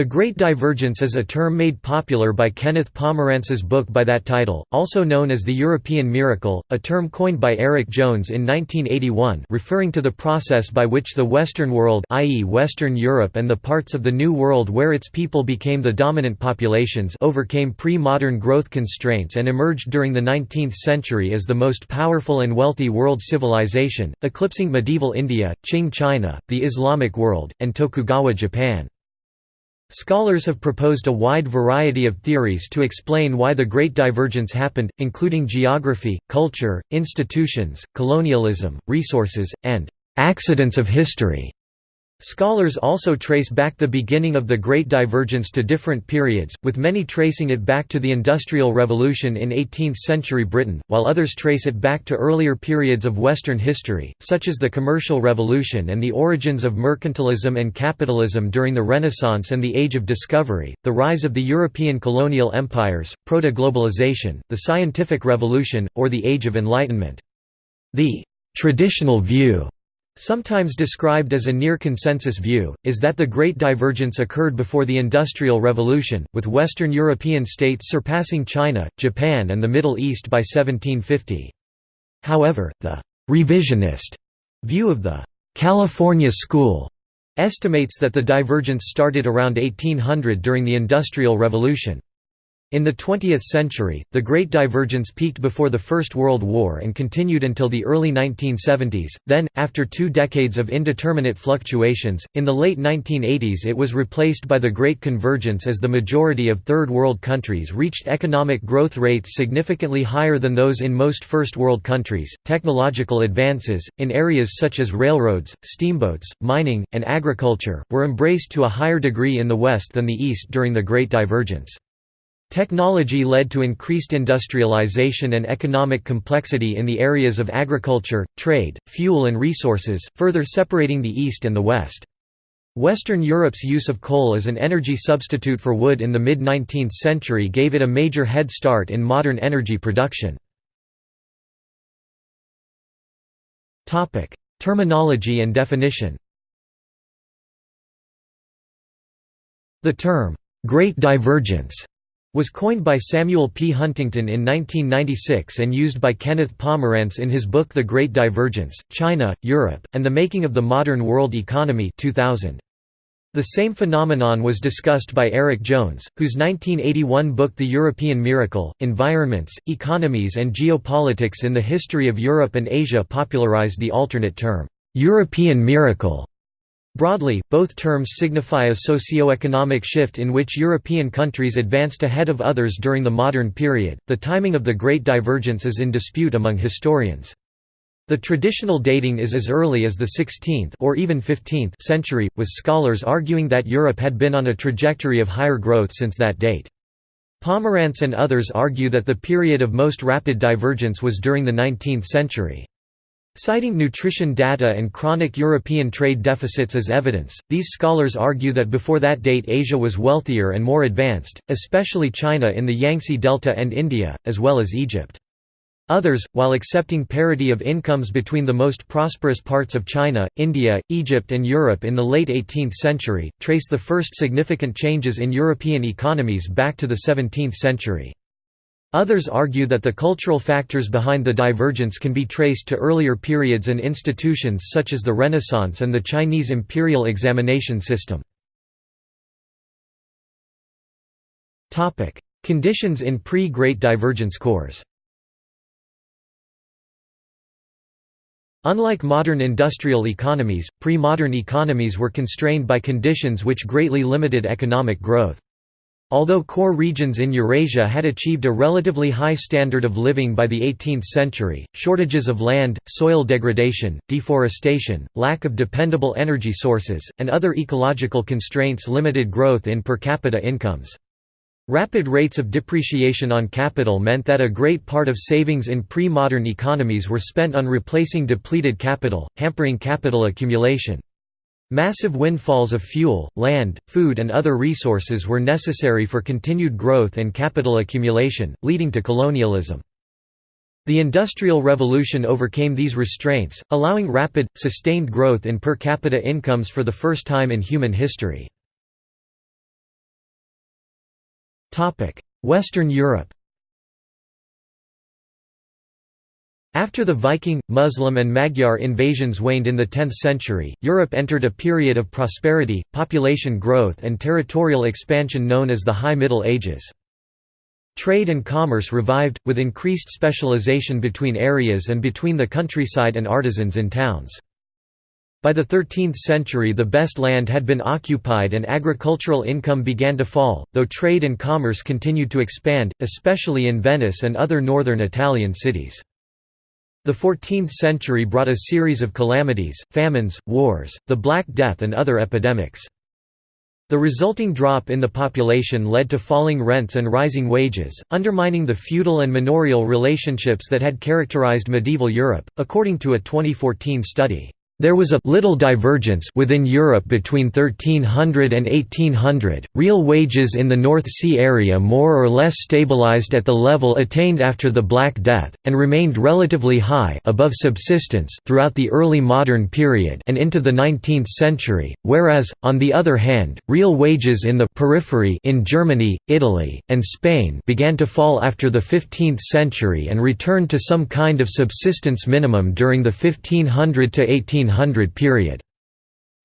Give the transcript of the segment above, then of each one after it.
The Great Divergence is a term made popular by Kenneth Pomeranz's book by that title, also known as the European Miracle, a term coined by Eric Jones in 1981 referring to the process by which the Western world i.e. Western Europe and the parts of the New World where its people became the dominant populations overcame pre-modern growth constraints and emerged during the 19th century as the most powerful and wealthy world civilization, eclipsing medieval India, Qing China, the Islamic world, and Tokugawa Japan. Scholars have proposed a wide variety of theories to explain why the Great Divergence happened, including geography, culture, institutions, colonialism, resources, and accidents of history. Scholars also trace back the beginning of the Great Divergence to different periods, with many tracing it back to the Industrial Revolution in 18th-century Britain, while others trace it back to earlier periods of Western history, such as the Commercial Revolution and the origins of mercantilism and capitalism during the Renaissance and the Age of Discovery, the rise of the European colonial empires, proto-globalization, the Scientific Revolution, or the Age of Enlightenment. The «traditional view» Sometimes described as a near-consensus view, is that the Great Divergence occurred before the Industrial Revolution, with Western European states surpassing China, Japan and the Middle East by 1750. However, the «revisionist» view of the «California School» estimates that the divergence started around 1800 during the Industrial Revolution. In the 20th century, the Great Divergence peaked before the First World War and continued until the early 1970s, then, after two decades of indeterminate fluctuations, in the late 1980s it was replaced by the Great Convergence as the majority of Third World countries reached economic growth rates significantly higher than those in most First World countries. Technological advances, in areas such as railroads, steamboats, mining, and agriculture, were embraced to a higher degree in the West than the East during the Great Divergence. Technology led to increased industrialization and economic complexity in the areas of agriculture, trade, fuel and resources, further separating the East and the West. Western Europe's use of coal as an energy substitute for wood in the mid-19th century gave it a major head start in modern energy production. Terminology and definition The term, "'Great Divergence' was coined by Samuel P. Huntington in 1996 and used by Kenneth Pomeranz in his book The Great Divergence, China, Europe, and the Making of the Modern World Economy 2000. The same phenomenon was discussed by Eric Jones, whose 1981 book The European Miracle, Environments, Economies and Geopolitics in the History of Europe and Asia popularized the alternate term, "'European Miracle' Broadly, both terms signify a socio-economic shift in which European countries advanced ahead of others during the modern period. The timing of the Great Divergence is in dispute among historians. The traditional dating is as early as the 16th or even 15th century, with scholars arguing that Europe had been on a trajectory of higher growth since that date. Pomeranz and others argue that the period of most rapid divergence was during the 19th century. Citing nutrition data and chronic European trade deficits as evidence, these scholars argue that before that date Asia was wealthier and more advanced, especially China in the Yangtze Delta and India, as well as Egypt. Others, while accepting parity of incomes between the most prosperous parts of China, India, Egypt and Europe in the late 18th century, trace the first significant changes in European economies back to the 17th century. Others argue that the cultural factors behind the divergence can be traced to earlier periods and institutions such as the Renaissance and the Chinese imperial examination system. Conditions in pre-Great Divergence cores Unlike modern industrial economies, pre-modern economies were constrained by conditions which greatly limited economic growth. Although core regions in Eurasia had achieved a relatively high standard of living by the 18th century, shortages of land, soil degradation, deforestation, lack of dependable energy sources, and other ecological constraints limited growth in per capita incomes. Rapid rates of depreciation on capital meant that a great part of savings in pre-modern economies were spent on replacing depleted capital, hampering capital accumulation. Massive windfalls of fuel, land, food and other resources were necessary for continued growth and capital accumulation, leading to colonialism. The Industrial Revolution overcame these restraints, allowing rapid, sustained growth in per capita incomes for the first time in human history. Western Europe After the Viking, Muslim and Magyar invasions waned in the 10th century, Europe entered a period of prosperity, population growth and territorial expansion known as the High Middle Ages. Trade and commerce revived, with increased specialization between areas and between the countryside and artisans in towns. By the 13th century the best land had been occupied and agricultural income began to fall, though trade and commerce continued to expand, especially in Venice and other northern Italian cities. The 14th century brought a series of calamities, famines, wars, the Black Death and other epidemics. The resulting drop in the population led to falling rents and rising wages, undermining the feudal and manorial relationships that had characterized medieval Europe, according to a 2014 study. There was a little divergence within Europe between 1300 and 1800. Real wages in the North Sea area more or less stabilized at the level attained after the Black Death and remained relatively high above subsistence throughout the early modern period and into the 19th century, whereas on the other hand, real wages in the periphery in Germany, Italy, and Spain began to fall after the 15th century and returned to some kind of subsistence minimum during the 1500 to 1800 1900 period.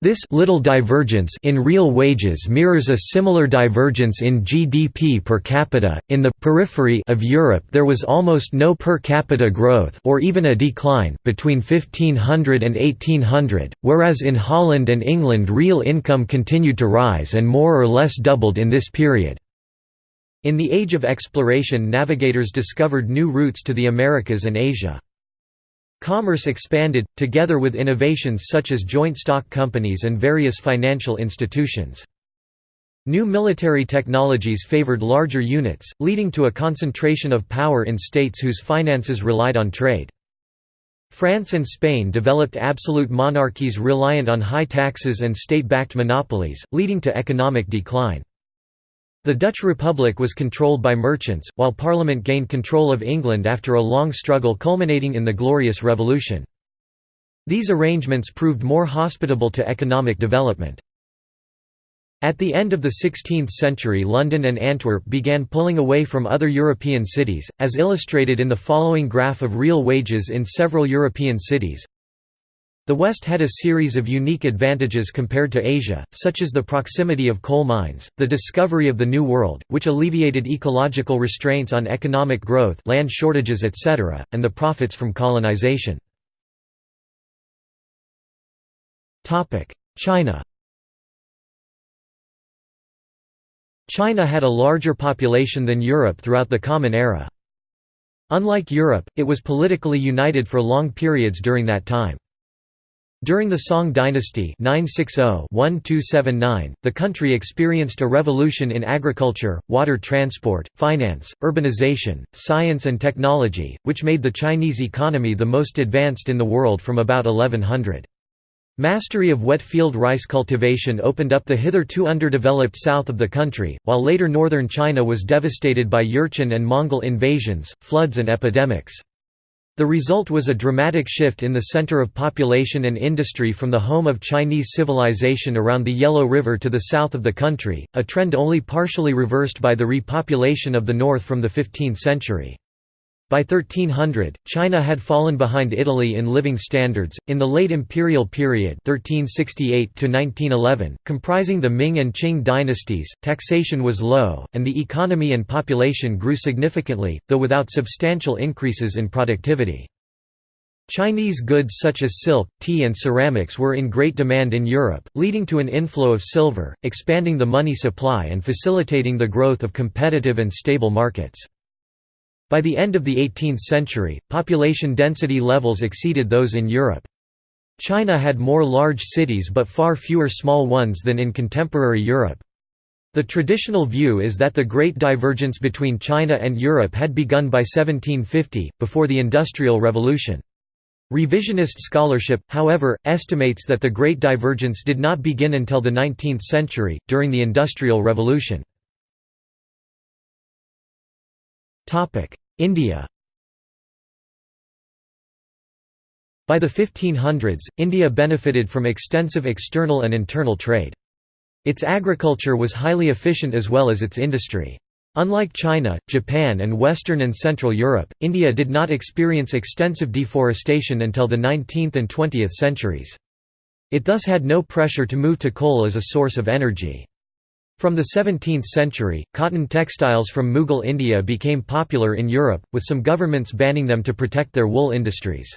This little divergence in real wages mirrors a similar divergence in GDP per capita. In the periphery of Europe, there was almost no per capita growth or even a decline between 1500 and 1800, whereas in Holland and England real income continued to rise and more or less doubled in this period. In the age of exploration, navigators discovered new routes to the Americas and Asia. Commerce expanded, together with innovations such as joint stock companies and various financial institutions. New military technologies favored larger units, leading to a concentration of power in states whose finances relied on trade. France and Spain developed absolute monarchies reliant on high taxes and state-backed monopolies, leading to economic decline. The Dutch Republic was controlled by merchants, while Parliament gained control of England after a long struggle culminating in the Glorious Revolution. These arrangements proved more hospitable to economic development. At the end of the 16th century London and Antwerp began pulling away from other European cities, as illustrated in the following graph of real wages in several European cities. The West had a series of unique advantages compared to Asia, such as the proximity of coal mines, the discovery of the New World, which alleviated ecological restraints on economic growth land shortages etc., and the profits from colonization. China China had a larger population than Europe throughout the Common Era. Unlike Europe, it was politically united for long periods during that time. During the Song dynasty 960-1279, the country experienced a revolution in agriculture, water transport, finance, urbanization, science and technology, which made the Chinese economy the most advanced in the world from about 1100. Mastery of wet field rice cultivation opened up the hitherto underdeveloped south of the country, while later northern China was devastated by Jurchen and Mongol invasions, floods and epidemics. The result was a dramatic shift in the center of population and industry from the home of Chinese civilization around the Yellow River to the south of the country, a trend only partially reversed by the repopulation of the north from the 15th century. By 1300, China had fallen behind Italy in living standards. In the late imperial period, 1368 to 1911, comprising the Ming and Qing dynasties, taxation was low, and the economy and population grew significantly, though without substantial increases in productivity. Chinese goods such as silk, tea and ceramics were in great demand in Europe, leading to an inflow of silver, expanding the money supply and facilitating the growth of competitive and stable markets. By the end of the 18th century, population density levels exceeded those in Europe. China had more large cities but far fewer small ones than in contemporary Europe. The traditional view is that the great divergence between China and Europe had begun by 1750, before the Industrial Revolution. Revisionist scholarship, however, estimates that the Great Divergence did not begin until the 19th century, during the Industrial Revolution. India By the 1500s, India benefited from extensive external and internal trade. Its agriculture was highly efficient as well as its industry. Unlike China, Japan and Western and Central Europe, India did not experience extensive deforestation until the 19th and 20th centuries. It thus had no pressure to move to coal as a source of energy. From the 17th century, cotton textiles from Mughal India became popular in Europe, with some governments banning them to protect their wool industries.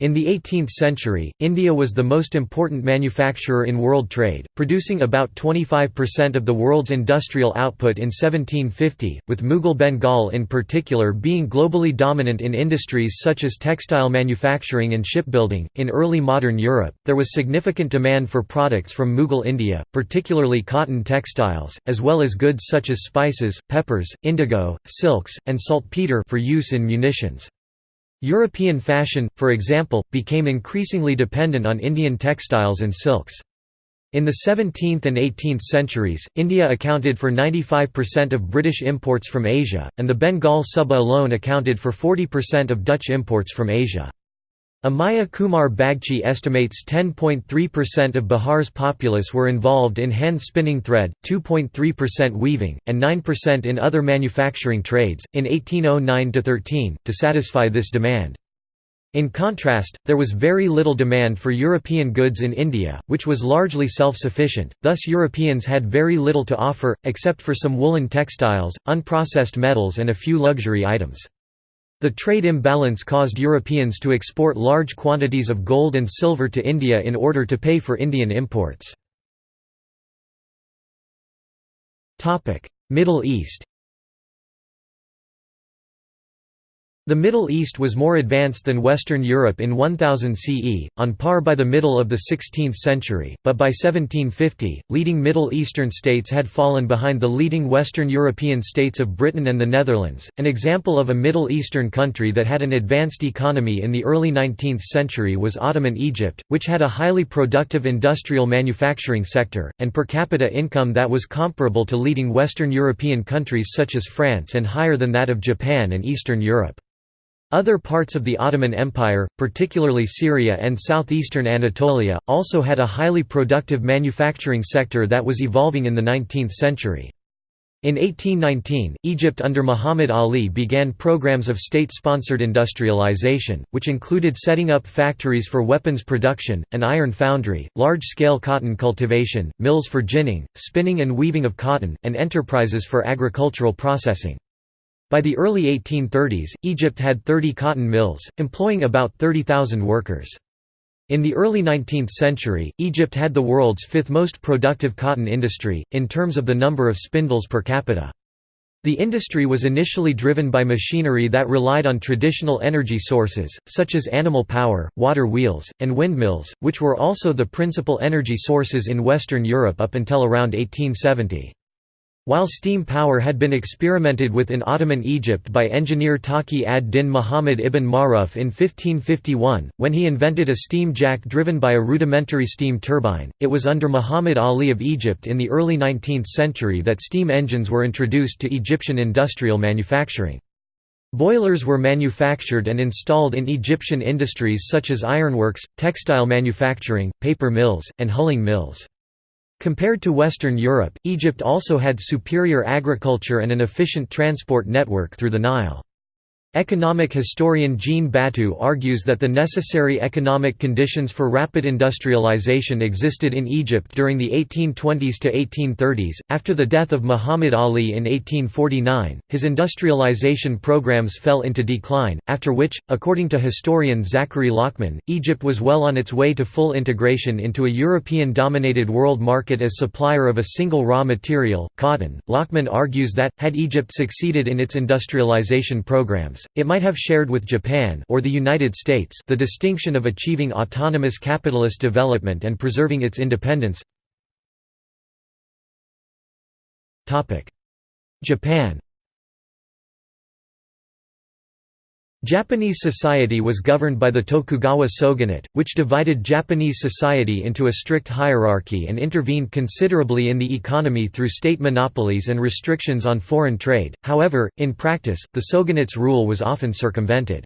In the 18th century, India was the most important manufacturer in world trade, producing about 25% of the world's industrial output in 1750, with Mughal Bengal in particular being globally dominant in industries such as textile manufacturing and shipbuilding. In early modern Europe, there was significant demand for products from Mughal India, particularly cotton textiles, as well as goods such as spices, peppers, indigo, silks, and saltpeter for use in munitions. European fashion, for example, became increasingly dependent on Indian textiles and silks. In the 17th and 18th centuries, India accounted for 95% of British imports from Asia, and the Bengal Suba alone accounted for 40% of Dutch imports from Asia. Amiya Kumar Bagchi estimates 10.3% of Bihar's populace were involved in hand spinning thread, 2.3% weaving, and 9% in other manufacturing trades, in 1809–13, to satisfy this demand. In contrast, there was very little demand for European goods in India, which was largely self-sufficient, thus Europeans had very little to offer, except for some woolen textiles, unprocessed metals and a few luxury items. The trade imbalance caused Europeans to export large quantities of gold and silver to India in order to pay for Indian imports. Middle East The Middle East was more advanced than Western Europe in 1000 CE, on par by the middle of the 16th century, but by 1750, leading Middle Eastern states had fallen behind the leading Western European states of Britain and the Netherlands. An example of a Middle Eastern country that had an advanced economy in the early 19th century was Ottoman Egypt, which had a highly productive industrial manufacturing sector, and per capita income that was comparable to leading Western European countries such as France and higher than that of Japan and Eastern Europe. Other parts of the Ottoman Empire, particularly Syria and southeastern Anatolia, also had a highly productive manufacturing sector that was evolving in the 19th century. In 1819, Egypt under Muhammad Ali began programs of state-sponsored industrialization, which included setting up factories for weapons production, an iron foundry, large-scale cotton cultivation, mills for ginning, spinning and weaving of cotton, and enterprises for agricultural processing. By the early 1830s, Egypt had 30 cotton mills, employing about 30,000 workers. In the early 19th century, Egypt had the world's fifth most productive cotton industry, in terms of the number of spindles per capita. The industry was initially driven by machinery that relied on traditional energy sources, such as animal power, water wheels, and windmills, which were also the principal energy sources in Western Europe up until around 1870. While steam power had been experimented with in Ottoman Egypt by engineer Taqi ad-Din Muhammad ibn Maruf in 1551, when he invented a steam jack driven by a rudimentary steam turbine, it was under Muhammad Ali of Egypt in the early 19th century that steam engines were introduced to Egyptian industrial manufacturing. Boilers were manufactured and installed in Egyptian industries such as ironworks, textile manufacturing, paper mills, and hulling mills. Compared to Western Europe, Egypt also had superior agriculture and an efficient transport network through the Nile. Economic historian Jean Batou argues that the necessary economic conditions for rapid industrialization existed in Egypt during the 1820s to 1830s. After the death of Muhammad Ali in 1849, his industrialization programs fell into decline, after which, according to historian Zachary Lockman, Egypt was well on its way to full integration into a European dominated world market as supplier of a single raw material, cotton. Lockman argues that, had Egypt succeeded in its industrialization programs, it might have shared with Japan or the United States the distinction of achieving autonomous capitalist development and preserving its independence. Japan Japanese society was governed by the Tokugawa shogunate, which divided Japanese society into a strict hierarchy and intervened considerably in the economy through state monopolies and restrictions on foreign trade, however, in practice, the shogunate's rule was often circumvented.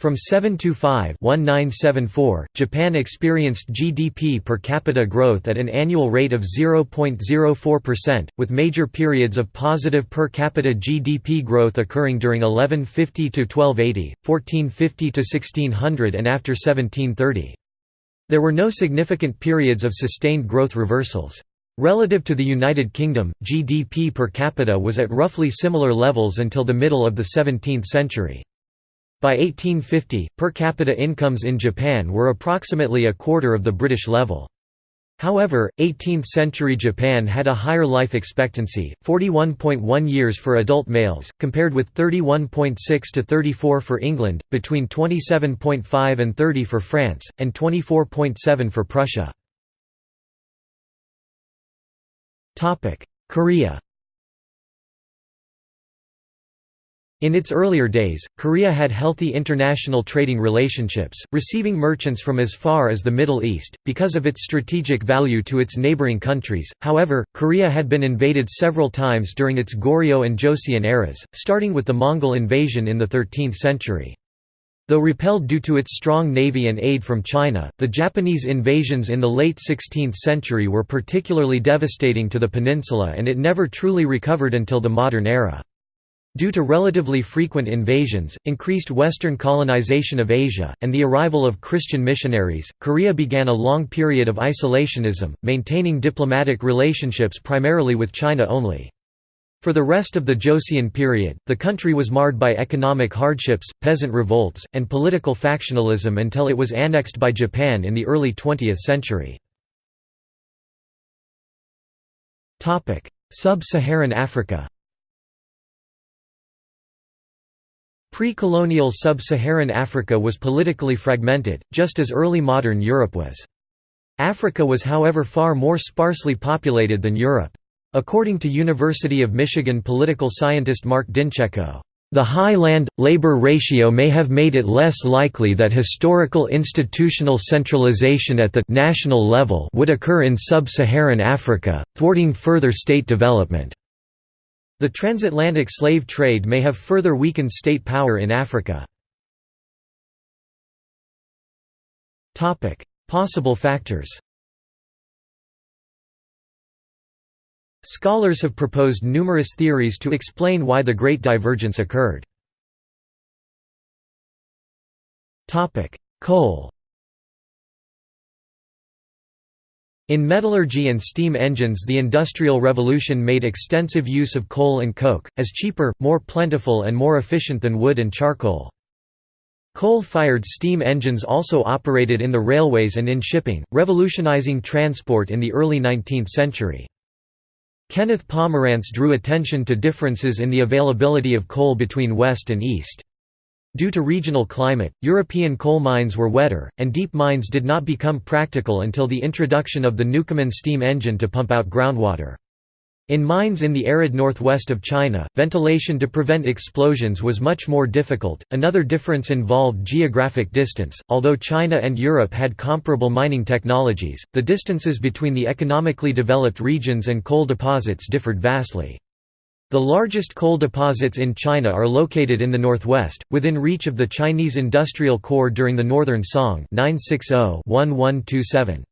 From 725-1974, Japan experienced GDP per capita growth at an annual rate of 0.04%, with major periods of positive per capita GDP growth occurring during 1150–1280, 1450–1600 and after 1730. There were no significant periods of sustained growth reversals. Relative to the United Kingdom, GDP per capita was at roughly similar levels until the middle of the 17th century. By 1850, per capita incomes in Japan were approximately a quarter of the British level. However, 18th-century Japan had a higher life expectancy, 41.1 years for adult males, compared with 31.6 to 34 for England, between 27.5 and 30 for France, and 24.7 for Prussia. Korea In its earlier days, Korea had healthy international trading relationships, receiving merchants from as far as the Middle East, because of its strategic value to its neighboring countries. However, Korea had been invaded several times during its Goryeo and Joseon eras, starting with the Mongol invasion in the 13th century. Though repelled due to its strong navy and aid from China, the Japanese invasions in the late 16th century were particularly devastating to the peninsula and it never truly recovered until the modern era. Due to relatively frequent invasions, increased Western colonization of Asia, and the arrival of Christian missionaries, Korea began a long period of isolationism, maintaining diplomatic relationships primarily with China only. For the rest of the Joseon period, the country was marred by economic hardships, peasant revolts, and political factionalism until it was annexed by Japan in the early 20th century. Sub-Saharan Africa Pre-colonial sub-Saharan Africa was politically fragmented, just as early modern Europe was. Africa was however far more sparsely populated than Europe. According to University of Michigan political scientist Mark Dincecco, "...the high land-labor ratio may have made it less likely that historical institutional centralization at the national level would occur in sub-Saharan Africa, thwarting further state development." The transatlantic slave trade may have further weakened state power in Africa. Possible factors Scholars have proposed numerous theories to explain why the Great Divergence occurred. Coal In metallurgy and steam engines the Industrial Revolution made extensive use of coal and coke, as cheaper, more plentiful and more efficient than wood and charcoal. Coal-fired steam engines also operated in the railways and in shipping, revolutionizing transport in the early 19th century. Kenneth Pomeranz drew attention to differences in the availability of coal between West and East. Due to regional climate, European coal mines were wetter, and deep mines did not become practical until the introduction of the Newcomen steam engine to pump out groundwater. In mines in the arid northwest of China, ventilation to prevent explosions was much more difficult. Another difference involved geographic distance. Although China and Europe had comparable mining technologies, the distances between the economically developed regions and coal deposits differed vastly. The largest coal deposits in China are located in the northwest, within reach of the Chinese industrial core during the Northern Song 960-1127.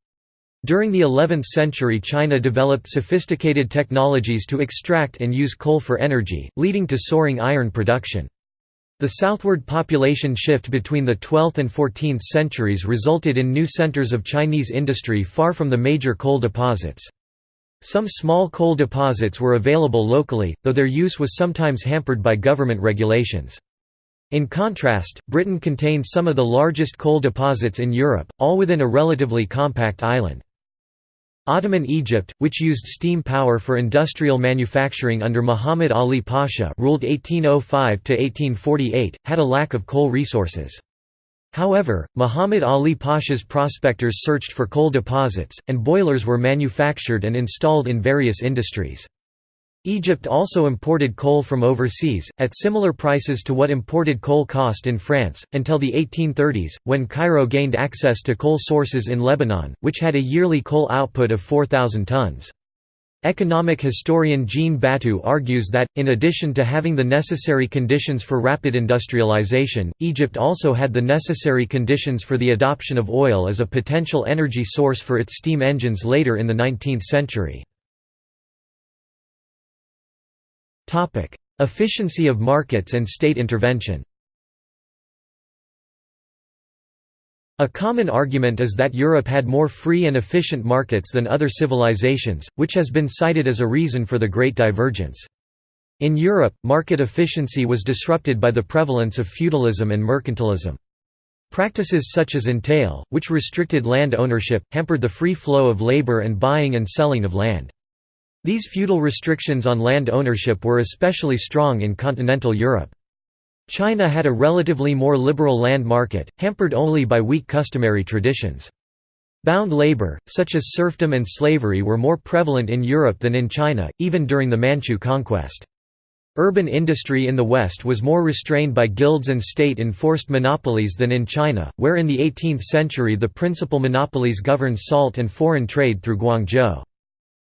During the 11th century China developed sophisticated technologies to extract and use coal for energy, leading to soaring iron production. The southward population shift between the 12th and 14th centuries resulted in new centers of Chinese industry far from the major coal deposits. Some small coal deposits were available locally, though their use was sometimes hampered by government regulations. In contrast, Britain contained some of the largest coal deposits in Europe, all within a relatively compact island. Ottoman Egypt, which used steam power for industrial manufacturing under Muhammad Ali Pasha ruled 1805–1848, had a lack of coal resources. However, Muhammad Ali Pasha's prospectors searched for coal deposits, and boilers were manufactured and installed in various industries. Egypt also imported coal from overseas, at similar prices to what imported coal cost in France, until the 1830s, when Cairo gained access to coal sources in Lebanon, which had a yearly coal output of 4,000 tons. Economic historian Jean Batou argues that, in addition to having the necessary conditions for rapid industrialization, Egypt also had the necessary conditions for the adoption of oil as a potential energy source for its steam engines later in the 19th century. Efficiency of markets and state intervention A common argument is that Europe had more free and efficient markets than other civilizations, which has been cited as a reason for the Great Divergence. In Europe, market efficiency was disrupted by the prevalence of feudalism and mercantilism. Practices such as entail, which restricted land ownership, hampered the free flow of labor and buying and selling of land. These feudal restrictions on land ownership were especially strong in continental Europe. China had a relatively more liberal land market, hampered only by weak customary traditions. Bound labor, such as serfdom and slavery were more prevalent in Europe than in China, even during the Manchu conquest. Urban industry in the West was more restrained by guilds and state-enforced monopolies than in China, where in the 18th century the principal monopolies governed salt and foreign trade through Guangzhou.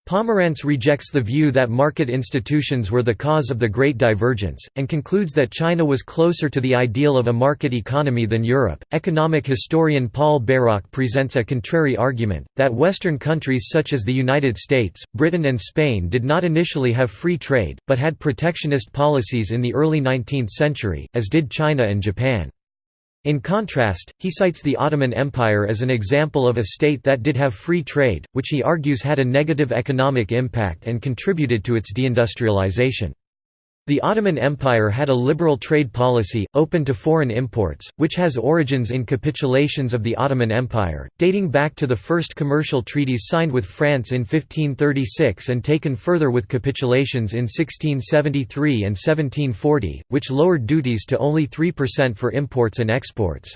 Pomeranz rejects the view that market institutions were the cause of the Great Divergence, and concludes that China was closer to the ideal of a market economy than Europe. Economic historian Paul Bairoch presents a contrary argument that Western countries such as the United States, Britain, and Spain did not initially have free trade, but had protectionist policies in the early 19th century, as did China and Japan. In contrast, he cites the Ottoman Empire as an example of a state that did have free trade, which he argues had a negative economic impact and contributed to its deindustrialization. The Ottoman Empire had a liberal trade policy, open to foreign imports, which has origins in capitulations of the Ottoman Empire, dating back to the first commercial treaties signed with France in 1536 and taken further with capitulations in 1673 and 1740, which lowered duties to only 3% for imports and exports.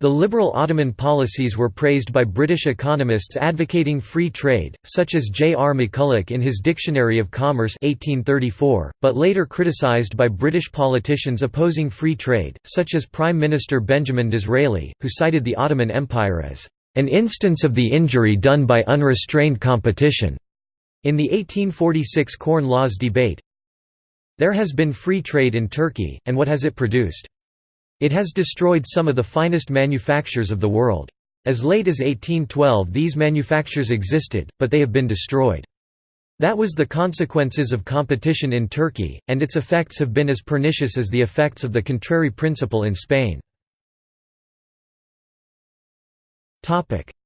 The liberal Ottoman policies were praised by British economists advocating free trade, such as J. R. McCulloch in his Dictionary of Commerce 1834, but later criticised by British politicians opposing free trade, such as Prime Minister Benjamin Disraeli, who cited the Ottoman Empire as an instance of the injury done by unrestrained competition. In the 1846 Corn Laws debate, there has been free trade in Turkey, and what has it produced? It has destroyed some of the finest manufactures of the world. As late as 1812 these manufactures existed, but they have been destroyed. That was the consequences of competition in Turkey, and its effects have been as pernicious as the effects of the contrary principle in Spain.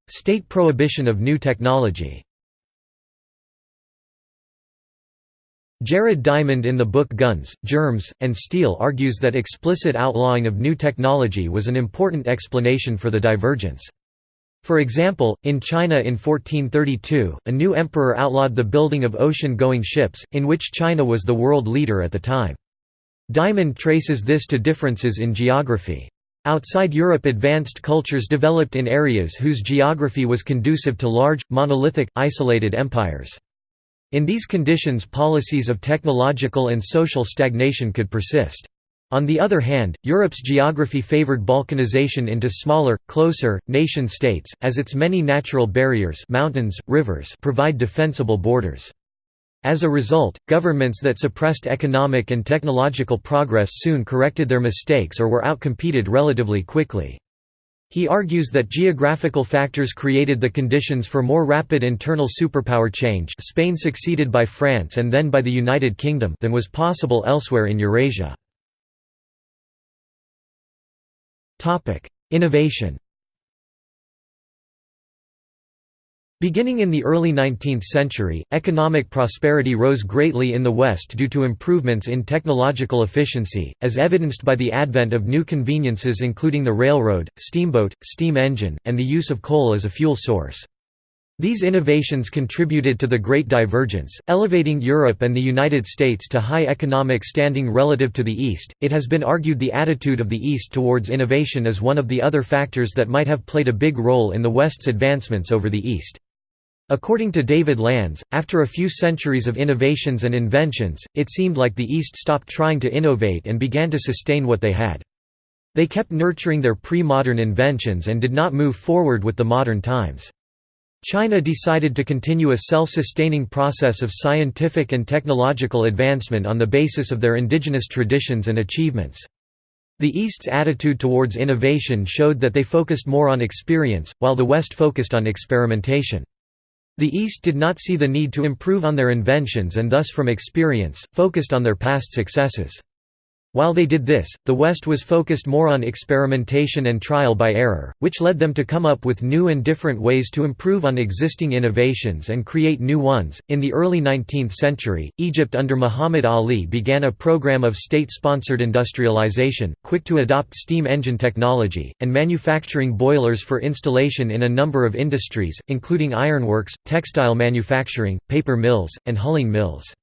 State prohibition of new technology Jared Diamond in the book Guns, Germs, and Steel argues that explicit outlawing of new technology was an important explanation for the divergence. For example, in China in 1432, a new emperor outlawed the building of ocean-going ships, in which China was the world leader at the time. Diamond traces this to differences in geography. Outside Europe advanced cultures developed in areas whose geography was conducive to large, monolithic, isolated empires. In these conditions policies of technological and social stagnation could persist. On the other hand, Europe's geography favored balkanization into smaller, closer, nation-states, as its many natural barriers mountains, rivers provide defensible borders. As a result, governments that suppressed economic and technological progress soon corrected their mistakes or were outcompeted relatively quickly. He argues that geographical factors created the conditions for more rapid internal superpower change Spain succeeded by France and then by the United Kingdom than was possible elsewhere in Eurasia. Innovation Beginning in the early 19th century, economic prosperity rose greatly in the West due to improvements in technological efficiency, as evidenced by the advent of new conveniences including the railroad, steamboat, steam engine, and the use of coal as a fuel source. These innovations contributed to the Great Divergence, elevating Europe and the United States to high economic standing relative to the East. It has been argued the attitude of the East towards innovation is one of the other factors that might have played a big role in the West's advancements over the East. According to David Landes, after a few centuries of innovations and inventions, it seemed like the East stopped trying to innovate and began to sustain what they had. They kept nurturing their pre-modern inventions and did not move forward with the modern times. China decided to continue a self-sustaining process of scientific and technological advancement on the basis of their indigenous traditions and achievements. The East's attitude towards innovation showed that they focused more on experience, while the West focused on experimentation. The East did not see the need to improve on their inventions and thus from experience, focused on their past successes. While they did this, the West was focused more on experimentation and trial by error, which led them to come up with new and different ways to improve on existing innovations and create new ones. In the early 19th century, Egypt under Muhammad Ali began a program of state sponsored industrialization, quick to adopt steam engine technology, and manufacturing boilers for installation in a number of industries, including ironworks, textile manufacturing, paper mills, and hulling mills.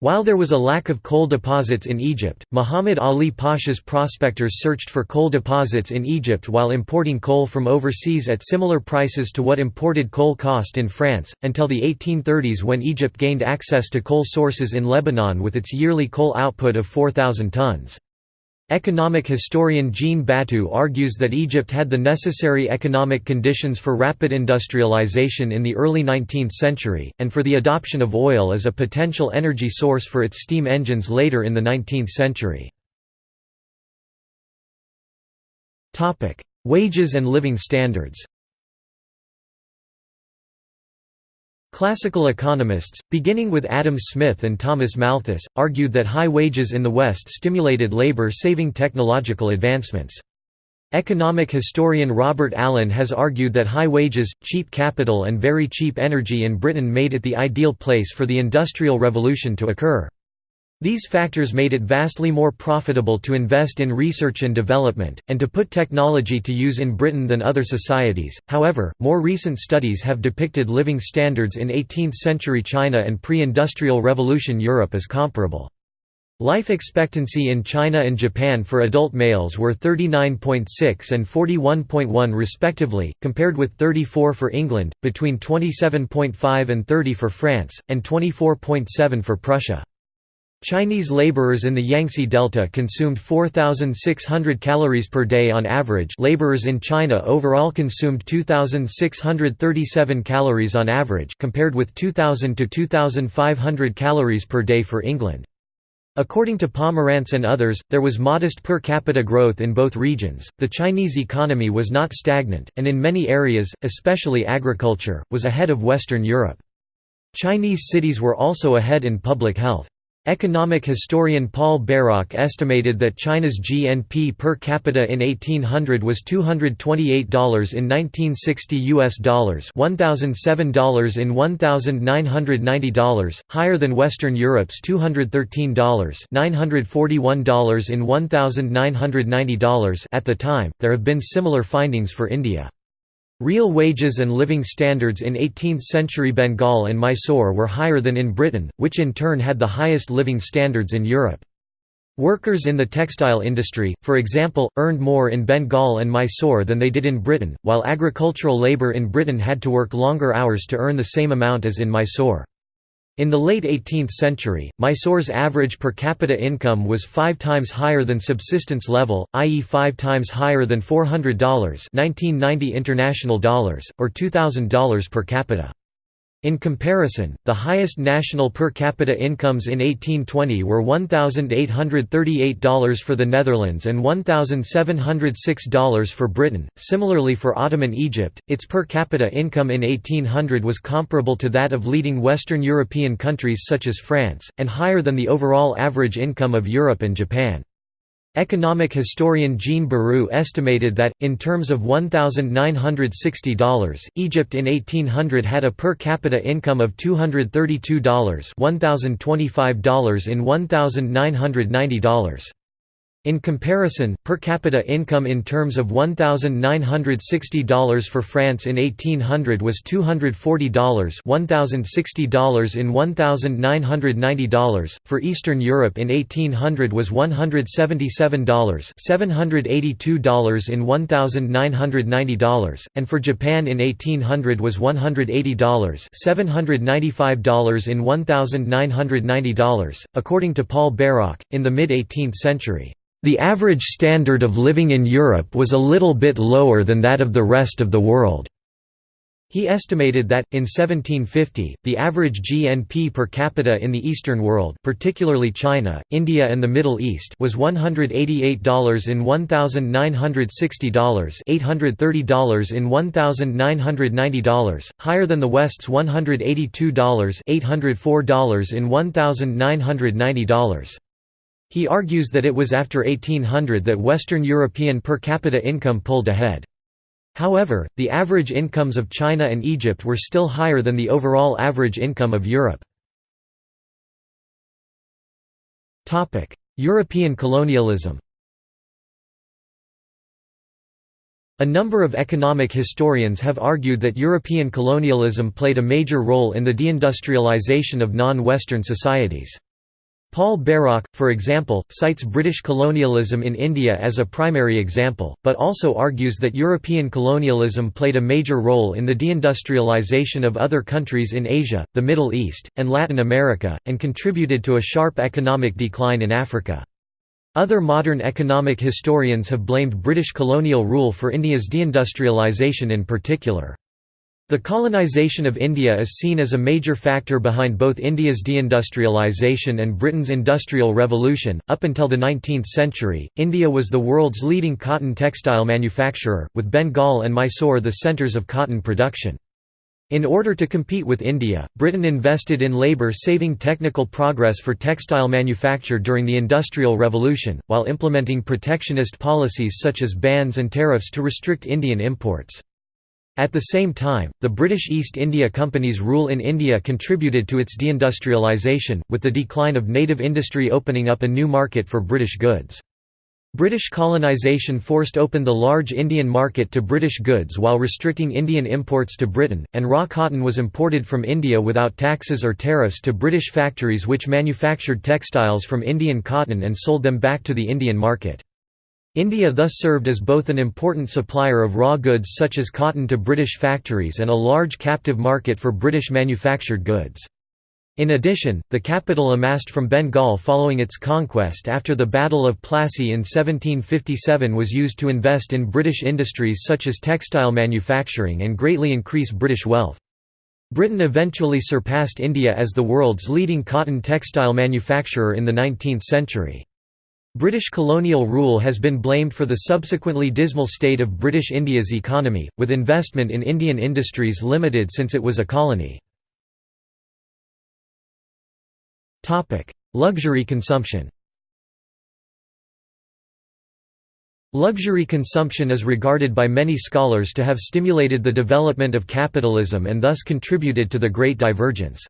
While there was a lack of coal deposits in Egypt, Muhammad Ali Pasha's prospectors searched for coal deposits in Egypt while importing coal from overseas at similar prices to what imported coal cost in France, until the 1830s when Egypt gained access to coal sources in Lebanon with its yearly coal output of 4,000 tons. Economic historian Jean Batou argues that Egypt had the necessary economic conditions for rapid industrialization in the early 19th century, and for the adoption of oil as a potential energy source for its steam engines later in the 19th century. Wages and living standards Classical economists, beginning with Adam Smith and Thomas Malthus, argued that high wages in the West stimulated labor-saving technological advancements. Economic historian Robert Allen has argued that high wages, cheap capital and very cheap energy in Britain made it the ideal place for the Industrial Revolution to occur. These factors made it vastly more profitable to invest in research and development, and to put technology to use in Britain than other societies. However, more recent studies have depicted living standards in 18th century China and pre industrial revolution Europe as comparable. Life expectancy in China and Japan for adult males were 39.6 and 41.1 respectively, compared with 34 for England, between 27.5 and 30 for France, and 24.7 for Prussia. Chinese laborers in the Yangtze Delta consumed 4,600 calories per day on average laborers in China overall consumed 2,637 calories on average compared with 2,000 to 2,500 calories per day for England. According to Pomeranz and others, there was modest per capita growth in both regions. The Chinese economy was not stagnant, and in many areas, especially agriculture, was ahead of Western Europe. Chinese cities were also ahead in public health. Economic historian Paul Bairoch estimated that China's GNP per capita in 1800 was $228 in 1960 US dollars, $1007 in $1990, higher than Western Europe's $213, $941 in $1990 at the time. There have been similar findings for India. Real wages and living standards in 18th-century Bengal and Mysore were higher than in Britain, which in turn had the highest living standards in Europe. Workers in the textile industry, for example, earned more in Bengal and Mysore than they did in Britain, while agricultural labour in Britain had to work longer hours to earn the same amount as in Mysore. In the late 18th century, Mysore's average per capita income was five times higher than subsistence level, i.e. five times higher than $400 1990 international dollars, or $2,000 per capita. In comparison, the highest national per capita incomes in 1820 were $1,838 for the Netherlands and $1,706 for Britain. Similarly, for Ottoman Egypt, its per capita income in 1800 was comparable to that of leading Western European countries such as France, and higher than the overall average income of Europe and Japan. Economic historian Jean Batou estimated that, in terms of $1,960, Egypt in 1800 had a per capita income of $232 $1,025 in $1,990. In comparison, per capita income in terms of $1,960 for France in 1800 was $240 $1,060 in $1,990, for Eastern Europe in 1800 was $177 $782 in $1,990, and for Japan in 1800 was $180 $795 in $1,990. According to Paul Bairoch, in the mid-18th century, the average standard of living in Europe was a little bit lower than that of the rest of the world. He estimated that, in 1750, the average GNP per capita in the Eastern world particularly China, India and the Middle East was $188 in $1,960 $830 in $1,990, higher than the West's $182 $804 in $1,990. He argues that it was after 1800 that Western European per capita income pulled ahead. However, the average incomes of China and Egypt were still higher than the overall average income of Europe. European colonialism A number of economic historians have argued that European colonialism played a major role in the deindustrialization of non-Western societies. Paul Bairoch, for example, cites British colonialism in India as a primary example, but also argues that European colonialism played a major role in the deindustrialization of other countries in Asia, the Middle East, and Latin America, and contributed to a sharp economic decline in Africa. Other modern economic historians have blamed British colonial rule for India's deindustrialization in particular. The colonization of India is seen as a major factor behind both India's deindustrialization and Britain's Industrial Revolution. Up until the 19th century, India was the world's leading cotton textile manufacturer, with Bengal and Mysore the centers of cotton production. In order to compete with India, Britain invested in labour-saving technical progress for textile manufacture during the Industrial Revolution, while implementing protectionist policies such as bans and tariffs to restrict Indian imports. At the same time, the British East India Company's rule in India contributed to its deindustrialisation, with the decline of native industry opening up a new market for British goods. British colonisation forced open the large Indian market to British goods while restricting Indian imports to Britain, and raw cotton was imported from India without taxes or tariffs to British factories which manufactured textiles from Indian cotton and sold them back to the Indian market. India thus served as both an important supplier of raw goods such as cotton to British factories and a large captive market for British manufactured goods. In addition, the capital amassed from Bengal following its conquest after the Battle of Plassey in 1757 was used to invest in British industries such as textile manufacturing and greatly increase British wealth. Britain eventually surpassed India as the world's leading cotton textile manufacturer in the 19th century. British colonial rule has been blamed for the subsequently dismal state of British India's economy, with investment in Indian industries limited since it was a colony. Luxury consumption Luxury consumption is regarded by many scholars to have stimulated the development of capitalism and thus contributed to the Great Divergence.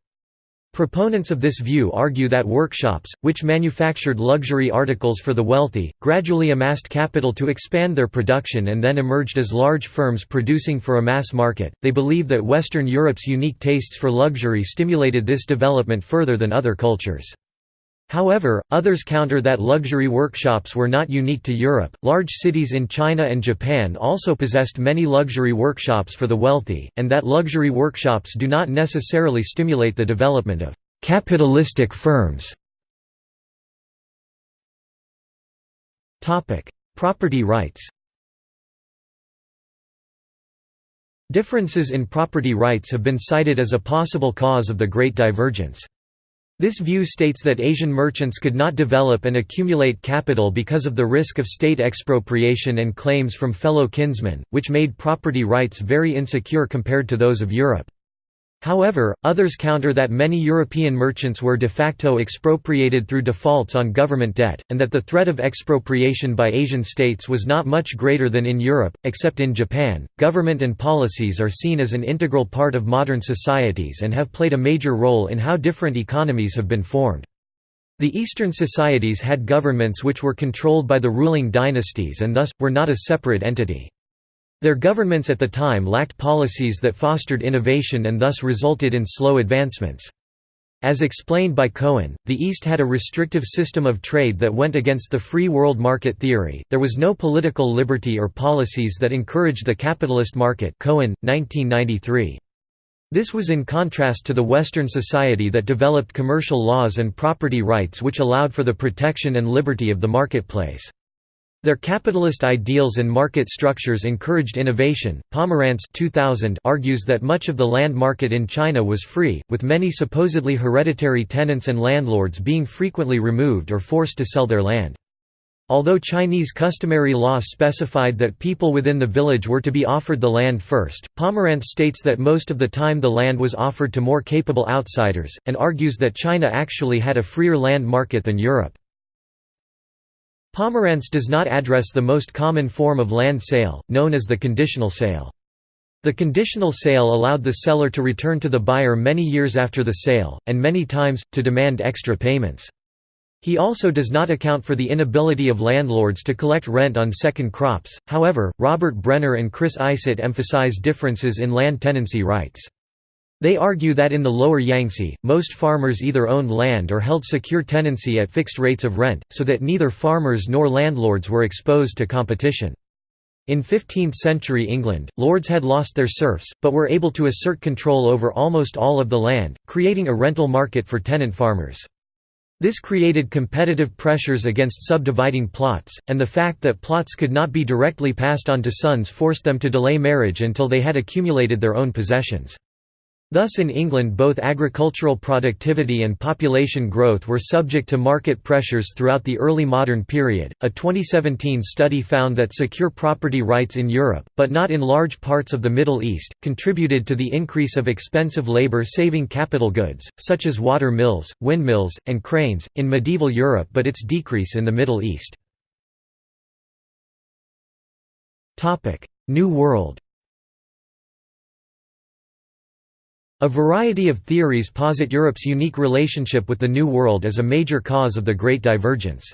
Proponents of this view argue that workshops, which manufactured luxury articles for the wealthy, gradually amassed capital to expand their production and then emerged as large firms producing for a mass market. They believe that Western Europe's unique tastes for luxury stimulated this development further than other cultures. However, others counter that luxury workshops were not unique to Europe. Large cities in China and Japan also possessed many luxury workshops for the wealthy, and that luxury workshops do not necessarily stimulate the development of capitalistic firms. Topic: Property rights. Differences in property rights have been cited as a possible cause of the Great Divergence. This view states that Asian merchants could not develop and accumulate capital because of the risk of state expropriation and claims from fellow kinsmen, which made property rights very insecure compared to those of Europe. However, others counter that many European merchants were de facto expropriated through defaults on government debt, and that the threat of expropriation by Asian states was not much greater than in Europe, except in Japan. Government and policies are seen as an integral part of modern societies and have played a major role in how different economies have been formed. The Eastern societies had governments which were controlled by the ruling dynasties and thus, were not a separate entity. Their governments at the time lacked policies that fostered innovation and thus resulted in slow advancements. As explained by Cohen, the East had a restrictive system of trade that went against the free world market theory, there was no political liberty or policies that encouraged the capitalist market Cohen, 1993. This was in contrast to the Western society that developed commercial laws and property rights which allowed for the protection and liberty of the marketplace. Their capitalist ideals and market structures encouraged innovation. Pomeranz 2000 argues that much of the land market in China was free, with many supposedly hereditary tenants and landlords being frequently removed or forced to sell their land. Although Chinese customary law specified that people within the village were to be offered the land first, Pomeranz states that most of the time the land was offered to more capable outsiders, and argues that China actually had a freer land market than Europe. Pomeranz does not address the most common form of land sale, known as the conditional sale. The conditional sale allowed the seller to return to the buyer many years after the sale, and many times, to demand extra payments. He also does not account for the inability of landlords to collect rent on second crops, however, Robert Brenner and Chris Isett emphasize differences in land tenancy rights. They argue that in the lower Yangtze, most farmers either owned land or held secure tenancy at fixed rates of rent, so that neither farmers nor landlords were exposed to competition. In 15th-century England, lords had lost their serfs, but were able to assert control over almost all of the land, creating a rental market for tenant farmers. This created competitive pressures against subdividing plots, and the fact that plots could not be directly passed on to sons forced them to delay marriage until they had accumulated their own possessions. Thus in England both agricultural productivity and population growth were subject to market pressures throughout the early modern period. A 2017 study found that secure property rights in Europe, but not in large parts of the Middle East, contributed to the increase of expensive labor-saving capital goods, such as water mills, windmills, and cranes, in medieval Europe but its decrease in the Middle East. Topic: New World A variety of theories posit Europe's unique relationship with the New World as a major cause of the Great Divergence.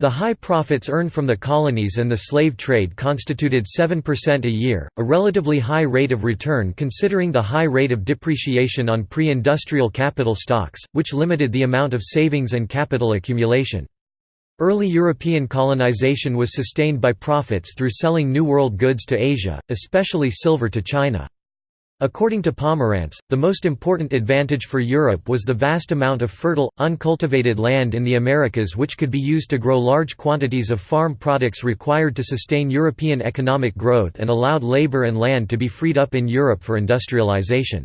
The high profits earned from the colonies and the slave trade constituted 7% a year, a relatively high rate of return considering the high rate of depreciation on pre-industrial capital stocks, which limited the amount of savings and capital accumulation. Early European colonization was sustained by profits through selling New World goods to Asia, especially silver to China. According to Pomeranz, the most important advantage for Europe was the vast amount of fertile, uncultivated land in the Americas which could be used to grow large quantities of farm products required to sustain European economic growth and allowed labor and land to be freed up in Europe for industrialization.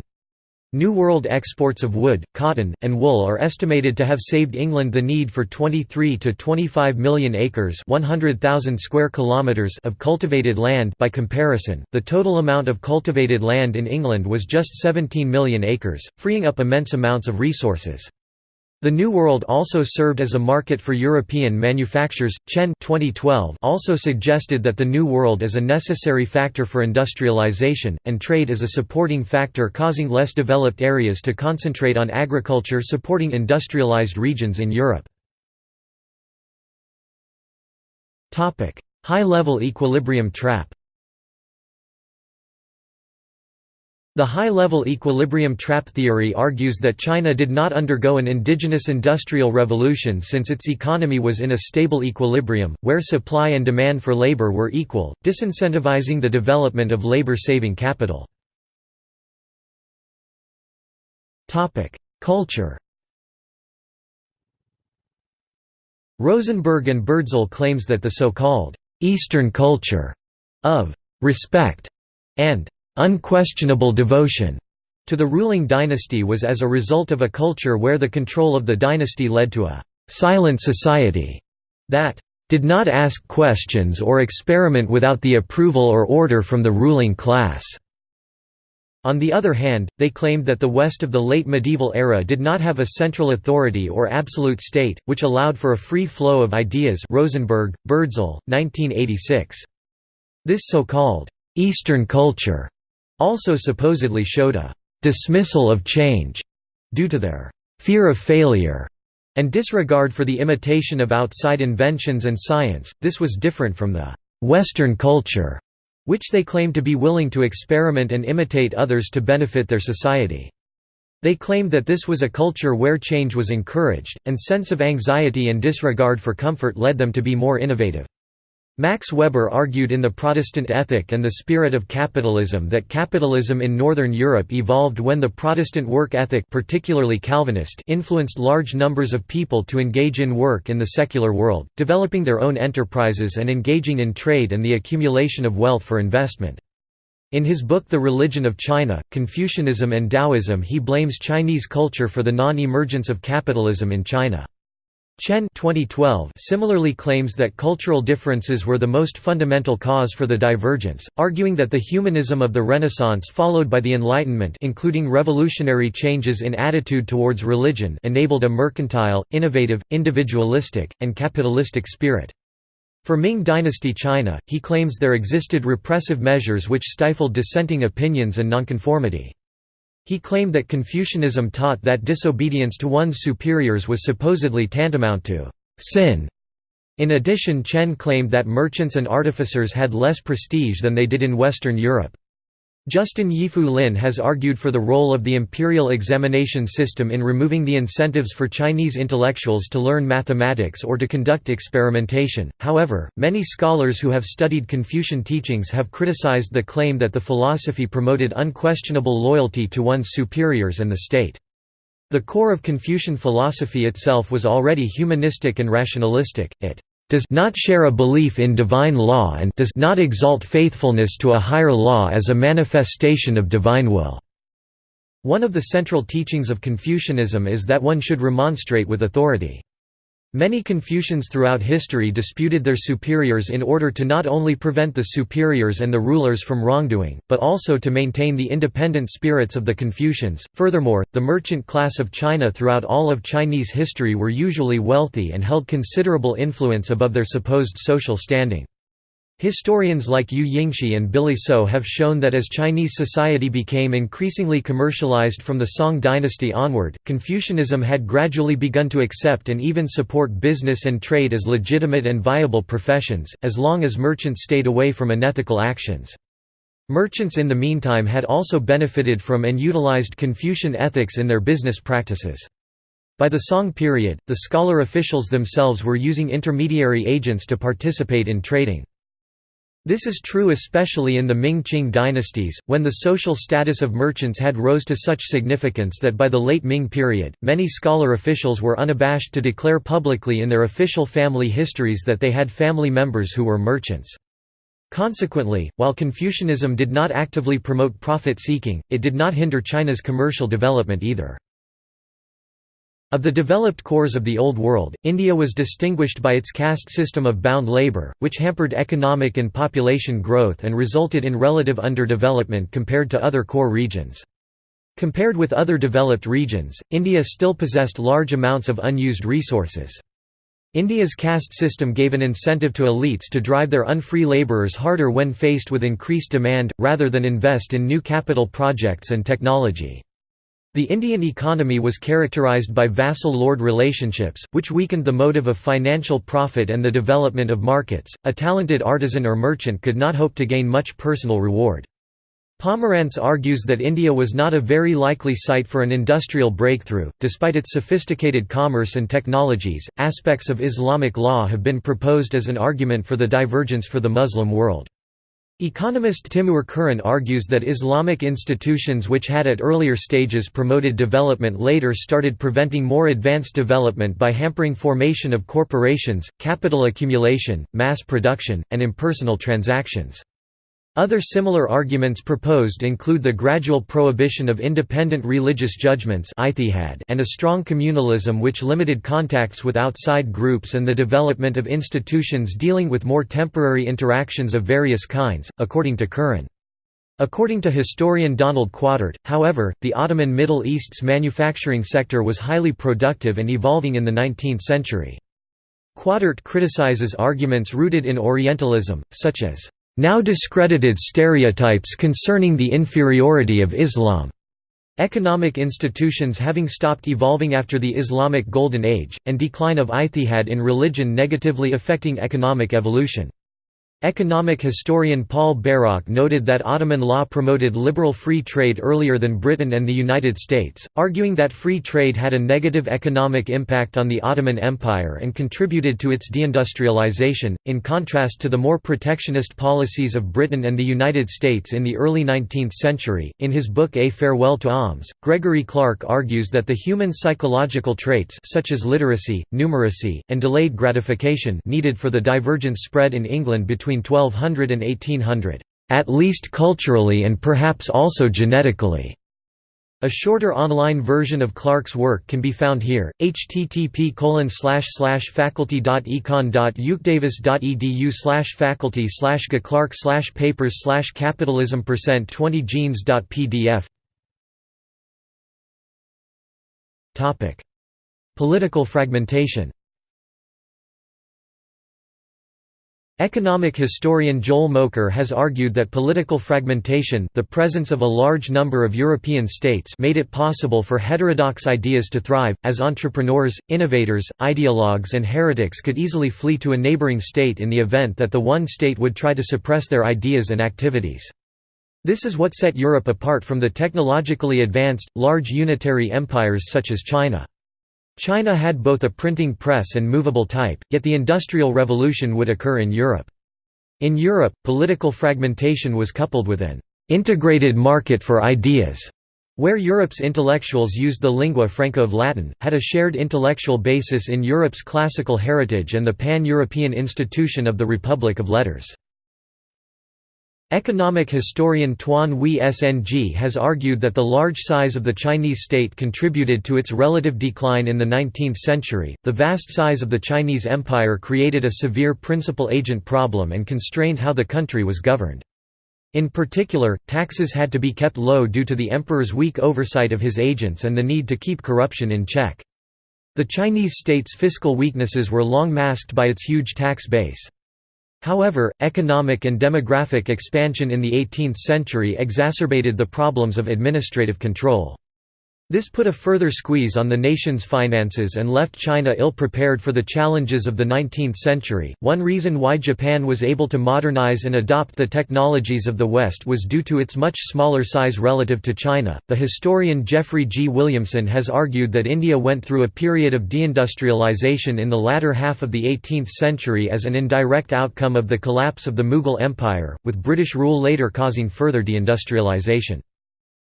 New World exports of wood, cotton, and wool are estimated to have saved England the need for 23 to 25 million acres, 100,000 square kilometers of cultivated land by comparison. The total amount of cultivated land in England was just 17 million acres, freeing up immense amounts of resources. The New World also served as a market for European manufacturers. Chen 2012 also suggested that the New World is a necessary factor for industrialization, and trade is a supporting factor causing less developed areas to concentrate on agriculture supporting industrialized regions in Europe. High-level equilibrium trap The high-level equilibrium trap theory argues that China did not undergo an indigenous industrial revolution since its economy was in a stable equilibrium, where supply and demand for labor were equal, disincentivizing the development of labor-saving capital. Culture Rosenberg and Birdzell claims that the so-called «Eastern culture» of «respect» and unquestionable devotion to the ruling dynasty was as a result of a culture where the control of the dynasty led to a «silent society» that «did not ask questions or experiment without the approval or order from the ruling class». On the other hand, they claimed that the West of the late medieval era did not have a central authority or absolute state, which allowed for a free flow of ideas Rosenberg, Birdzell, 1986. This so-called «Eastern culture» also supposedly showed a «dismissal of change» due to their «fear of failure» and disregard for the imitation of outside inventions and science. This was different from the «Western culture», which they claimed to be willing to experiment and imitate others to benefit their society. They claimed that this was a culture where change was encouraged, and sense of anxiety and disregard for comfort led them to be more innovative. Max Weber argued in The Protestant Ethic and the Spirit of Capitalism that capitalism in Northern Europe evolved when the Protestant work ethic particularly Calvinist influenced large numbers of people to engage in work in the secular world, developing their own enterprises and engaging in trade and the accumulation of wealth for investment. In his book The Religion of China, Confucianism and Taoism he blames Chinese culture for the non-emergence of capitalism in China. Chen 2012 similarly claims that cultural differences were the most fundamental cause for the divergence, arguing that the humanism of the Renaissance followed by the Enlightenment including revolutionary changes in attitude towards religion enabled a mercantile, innovative, individualistic, and capitalistic spirit. For Ming Dynasty China, he claims there existed repressive measures which stifled dissenting opinions and nonconformity. He claimed that Confucianism taught that disobedience to one's superiors was supposedly tantamount to sin. In addition Chen claimed that merchants and artificers had less prestige than they did in Western Europe. Justin Yifu Lin has argued for the role of the imperial examination system in removing the incentives for Chinese intellectuals to learn mathematics or to conduct experimentation. However, many scholars who have studied Confucian teachings have criticized the claim that the philosophy promoted unquestionable loyalty to one's superiors and the state. The core of Confucian philosophy itself was already humanistic and rationalistic, it does not share a belief in divine law and does not exalt faithfulness to a higher law as a manifestation of divine will." One of the central teachings of Confucianism is that one should remonstrate with authority. Many Confucians throughout history disputed their superiors in order to not only prevent the superiors and the rulers from wrongdoing, but also to maintain the independent spirits of the Confucians. Furthermore, the merchant class of China throughout all of Chinese history were usually wealthy and held considerable influence above their supposed social standing. Historians like Yu Yingshi and Billy So have shown that as Chinese society became increasingly commercialized from the Song dynasty onward, Confucianism had gradually begun to accept and even support business and trade as legitimate and viable professions, as long as merchants stayed away from unethical actions. Merchants in the meantime had also benefited from and utilized Confucian ethics in their business practices. By the Song period, the scholar officials themselves were using intermediary agents to participate in trading. This is true especially in the Ming-Qing dynasties, when the social status of merchants had rose to such significance that by the late Ming period, many scholar officials were unabashed to declare publicly in their official family histories that they had family members who were merchants. Consequently, while Confucianism did not actively promote profit-seeking, it did not hinder China's commercial development either. Of the developed cores of the Old World, India was distinguished by its caste system of bound labour, which hampered economic and population growth and resulted in relative underdevelopment compared to other core regions. Compared with other developed regions, India still possessed large amounts of unused resources. India's caste system gave an incentive to elites to drive their unfree labourers harder when faced with increased demand, rather than invest in new capital projects and technology. The Indian economy was characterized by vassal-lord relationships, which weakened the motive of financial profit and the development of markets. A talented artisan or merchant could not hope to gain much personal reward. Pomeranz argues that India was not a very likely site for an industrial breakthrough. Despite its sophisticated commerce and technologies, aspects of Islamic law have been proposed as an argument for the divergence for the Muslim world. Economist Timur Kuran argues that Islamic institutions which had at earlier stages promoted development later started preventing more advanced development by hampering formation of corporations, capital accumulation, mass production, and impersonal transactions. Other similar arguments proposed include the gradual prohibition of independent religious judgments and a strong communalism which limited contacts with outside groups and the development of institutions dealing with more temporary interactions of various kinds, according to Kuran. According to historian Donald Quataert, however, the Ottoman Middle East's manufacturing sector was highly productive and evolving in the 19th century. Quataert criticizes arguments rooted in Orientalism, such as now discredited stereotypes concerning the inferiority of Islam. Economic institutions having stopped evolving after the Islamic Golden Age, and decline of ijtihad in religion negatively affecting economic evolution. Economic historian Paul Bairoch noted that Ottoman law promoted liberal free trade earlier than Britain and the United States, arguing that free trade had a negative economic impact on the Ottoman Empire and contributed to its deindustrialization, in contrast to the more protectionist policies of Britain and the United States in the early 19th century. In his book A Farewell to Alms, Gregory Clark argues that the human psychological traits such as literacy, numeracy, and delayed gratification needed for the divergence spread in England between between 1200 and 1800, at least culturally and perhaps also genetically. A shorter online version of Clark's work can be found here, http faculty.econ.ucdavis.edu faculty clark papers capitalism 20 genes.pdf Political fragmentation Economic historian Joel Mokyr has argued that political fragmentation the presence of a large number of European states made it possible for heterodox ideas to thrive, as entrepreneurs, innovators, ideologues and heretics could easily flee to a neighboring state in the event that the one state would try to suppress their ideas and activities. This is what set Europe apart from the technologically advanced, large unitary empires such as China. China had both a printing press and movable type, yet the Industrial Revolution would occur in Europe. In Europe, political fragmentation was coupled with an «integrated market for ideas», where Europe's intellectuals used the lingua franca of Latin, had a shared intellectual basis in Europe's classical heritage and the pan-European institution of the Republic of Letters. Economic historian Tuan Hui Sng has argued that the large size of the Chinese state contributed to its relative decline in the 19th century. The vast size of the Chinese empire created a severe principal agent problem and constrained how the country was governed. In particular, taxes had to be kept low due to the emperor's weak oversight of his agents and the need to keep corruption in check. The Chinese state's fiscal weaknesses were long masked by its huge tax base. However, economic and demographic expansion in the 18th century exacerbated the problems of administrative control. This put a further squeeze on the nation's finances and left China ill prepared for the challenges of the 19th century. One reason why Japan was able to modernize and adopt the technologies of the West was due to its much smaller size relative to China. The historian Jeffrey G. Williamson has argued that India went through a period of deindustrialization in the latter half of the 18th century as an indirect outcome of the collapse of the Mughal Empire, with British rule later causing further deindustrialization.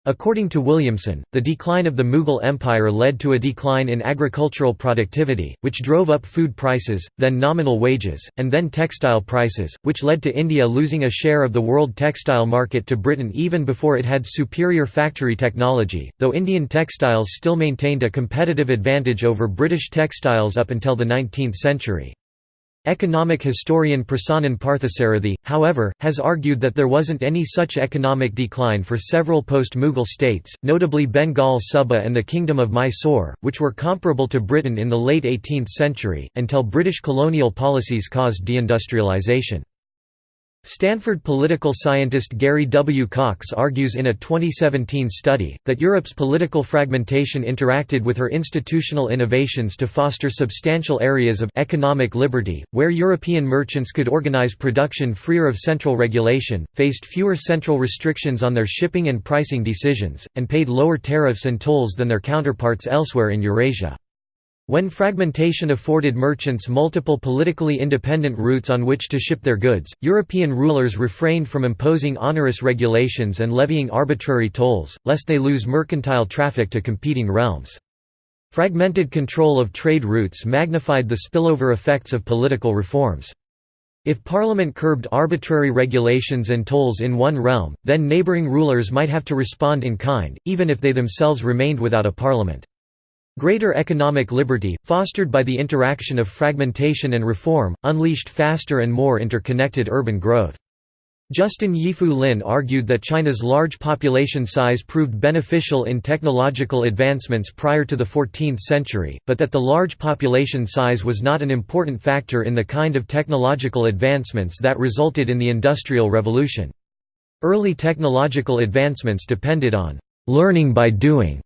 According to Williamson, the decline of the Mughal Empire led to a decline in agricultural productivity, which drove up food prices, then nominal wages, and then textile prices, which led to India losing a share of the world textile market to Britain even before it had superior factory technology, though Indian textiles still maintained a competitive advantage over British textiles up until the 19th century. Economic historian Prasannan Parthasarathi, however, has argued that there wasn't any such economic decline for several post-Mughal states, notably Bengal Suba and the Kingdom of Mysore, which were comparable to Britain in the late 18th century, until British colonial policies caused deindustrialization. Stanford political scientist Gary W. Cox argues in a 2017 study, that Europe's political fragmentation interacted with her institutional innovations to foster substantial areas of economic liberty, where European merchants could organize production freer of central regulation, faced fewer central restrictions on their shipping and pricing decisions, and paid lower tariffs and tolls than their counterparts elsewhere in Eurasia. When fragmentation afforded merchants multiple politically independent routes on which to ship their goods, European rulers refrained from imposing onerous regulations and levying arbitrary tolls, lest they lose mercantile traffic to competing realms. Fragmented control of trade routes magnified the spillover effects of political reforms. If parliament curbed arbitrary regulations and tolls in one realm, then neighbouring rulers might have to respond in kind, even if they themselves remained without a parliament. Greater economic liberty, fostered by the interaction of fragmentation and reform, unleashed faster and more interconnected urban growth. Justin Yifu Lin argued that China's large population size proved beneficial in technological advancements prior to the 14th century, but that the large population size was not an important factor in the kind of technological advancements that resulted in the Industrial Revolution. Early technological advancements depended on «learning by doing»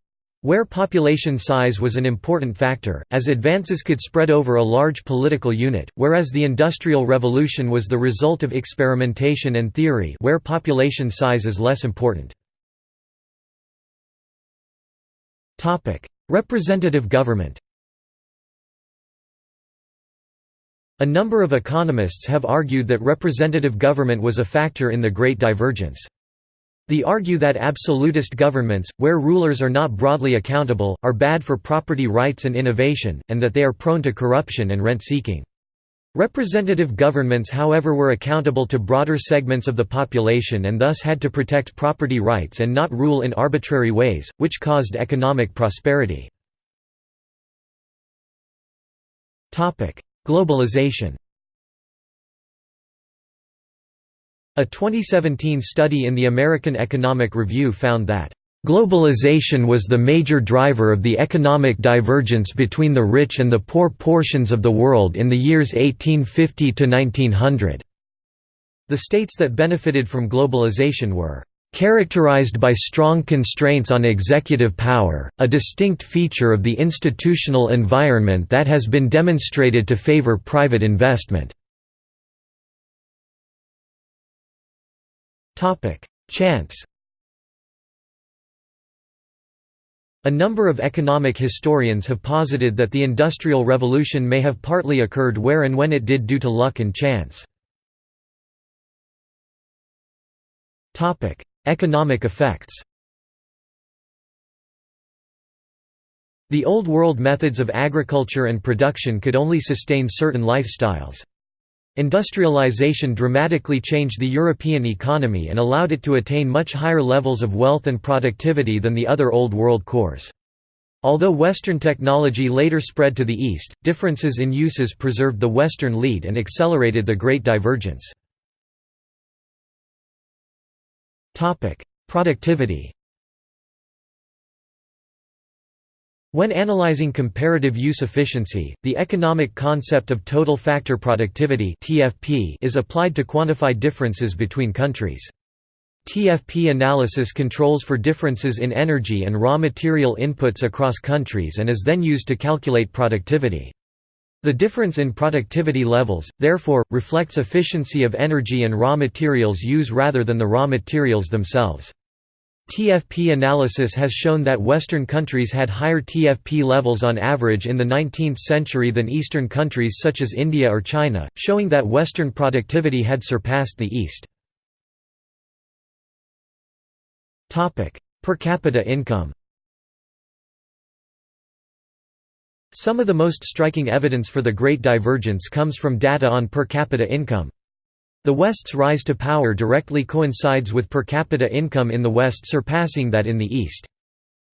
Where population size was an important factor, as advances could spread over a large political unit, whereas the Industrial Revolution was the result of experimentation and theory where population size is less important. Representative government A number of economists have argued that representative government was a factor in the Great Divergence. They argue that absolutist governments, where rulers are not broadly accountable, are bad for property rights and innovation, and that they are prone to corruption and rent-seeking. Representative governments however were accountable to broader segments of the population and thus had to protect property rights and not rule in arbitrary ways, which caused economic prosperity. Globalization A 2017 study in the American Economic Review found that Globalization was the major driver of the economic divergence between the rich and the poor portions of the world in the years 1850 to 1900. The states that benefited from globalization were characterized by strong constraints on executive power, a distinct feature of the institutional environment that has been demonstrated to favor private investment. Chance A number of economic historians have posited that the Industrial Revolution may have partly occurred where and when it did due to luck and chance. Topic: Economic effects The Old World methods of agriculture and production could only sustain certain lifestyles. Industrialization dramatically changed the European economy and allowed it to attain much higher levels of wealth and productivity than the other Old World cores. Although Western technology later spread to the East, differences in uses preserved the Western lead and accelerated the Great Divergence. Productivity When analyzing comparative use efficiency, the economic concept of total factor productivity (TFP) is applied to quantify differences between countries. TFP analysis controls for differences in energy and raw material inputs across countries and is then used to calculate productivity. The difference in productivity levels, therefore, reflects efficiency of energy and raw materials use rather than the raw materials themselves. TFP analysis has shown that Western countries had higher TFP levels on average in the 19th century than Eastern countries such as India or China, showing that Western productivity had surpassed the East. Per capita income Some of the most striking evidence for the Great Divergence comes from data on per capita income. The West's rise to power directly coincides with per capita income in the West surpassing that in the East.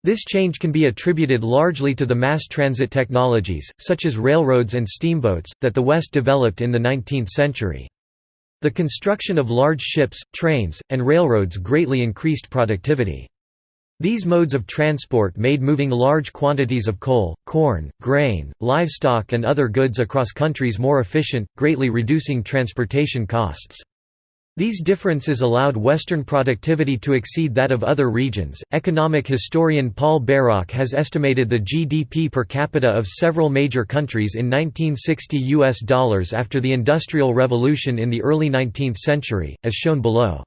This change can be attributed largely to the mass transit technologies, such as railroads and steamboats, that the West developed in the 19th century. The construction of large ships, trains, and railroads greatly increased productivity. These modes of transport made moving large quantities of coal, corn, grain, livestock and other goods across countries more efficient, greatly reducing transportation costs. These differences allowed Western productivity to exceed that of other regions. Economic historian Paul Bairoch has estimated the GDP per capita of several major countries in 1960 US dollars after the Industrial Revolution in the early 19th century, as shown below.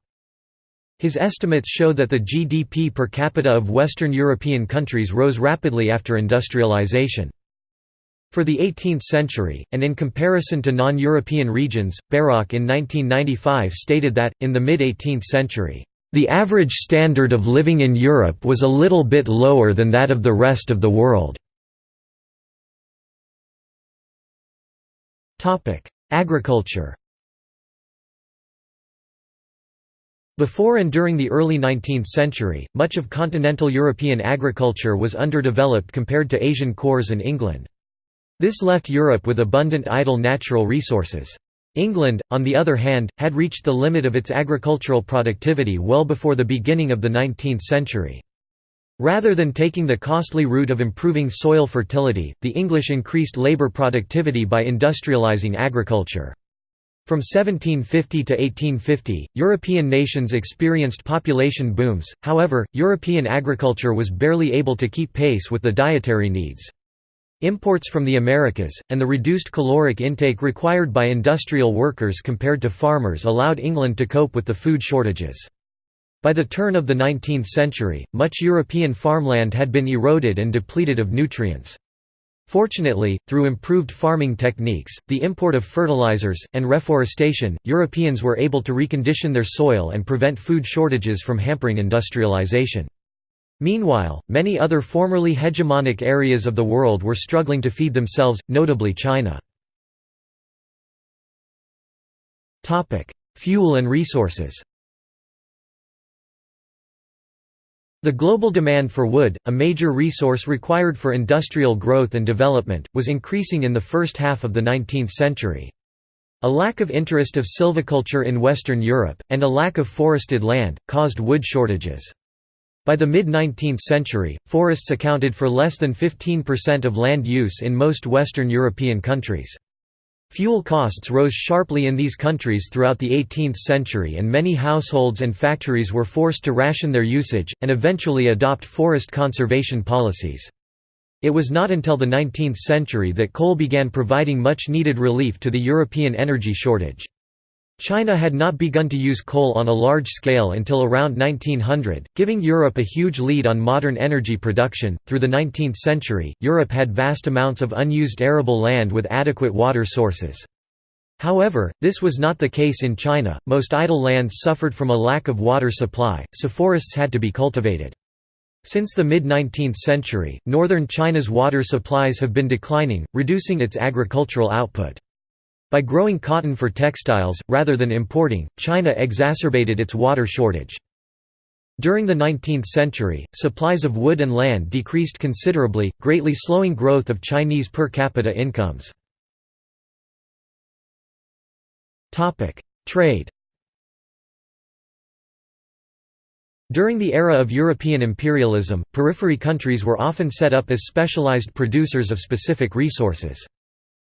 His estimates show that the GDP per capita of Western European countries rose rapidly after industrialization. For the 18th century, and in comparison to non-European regions, Bairoch in 1995 stated that, in the mid-18th century, "...the average standard of living in Europe was a little bit lower than that of the rest of the world." Agriculture Before and during the early 19th century, much of continental European agriculture was underdeveloped compared to Asian cores and England. This left Europe with abundant idle natural resources. England, on the other hand, had reached the limit of its agricultural productivity well before the beginning of the 19th century. Rather than taking the costly route of improving soil fertility, the English increased labour productivity by industrialising agriculture. From 1750 to 1850, European nations experienced population booms, however, European agriculture was barely able to keep pace with the dietary needs. Imports from the Americas, and the reduced caloric intake required by industrial workers compared to farmers allowed England to cope with the food shortages. By the turn of the 19th century, much European farmland had been eroded and depleted of nutrients. Fortunately, through improved farming techniques, the import of fertilizers, and reforestation, Europeans were able to recondition their soil and prevent food shortages from hampering industrialization. Meanwhile, many other formerly hegemonic areas of the world were struggling to feed themselves, notably China. Fuel and resources The global demand for wood, a major resource required for industrial growth and development, was increasing in the first half of the 19th century. A lack of interest of silviculture in Western Europe, and a lack of forested land, caused wood shortages. By the mid-19th century, forests accounted for less than 15% of land use in most Western European countries. Fuel costs rose sharply in these countries throughout the 18th century and many households and factories were forced to ration their usage, and eventually adopt forest conservation policies. It was not until the 19th century that coal began providing much needed relief to the European energy shortage. China had not begun to use coal on a large scale until around 1900, giving Europe a huge lead on modern energy production. Through the 19th century, Europe had vast amounts of unused arable land with adequate water sources. However, this was not the case in China, most idle lands suffered from a lack of water supply, so forests had to be cultivated. Since the mid-19th century, northern China's water supplies have been declining, reducing its agricultural output. By growing cotton for textiles, rather than importing, China exacerbated its water shortage. During the 19th century, supplies of wood and land decreased considerably, greatly slowing growth of Chinese per capita incomes. Trade During the era of European imperialism, periphery countries were often set up as specialized producers of specific resources.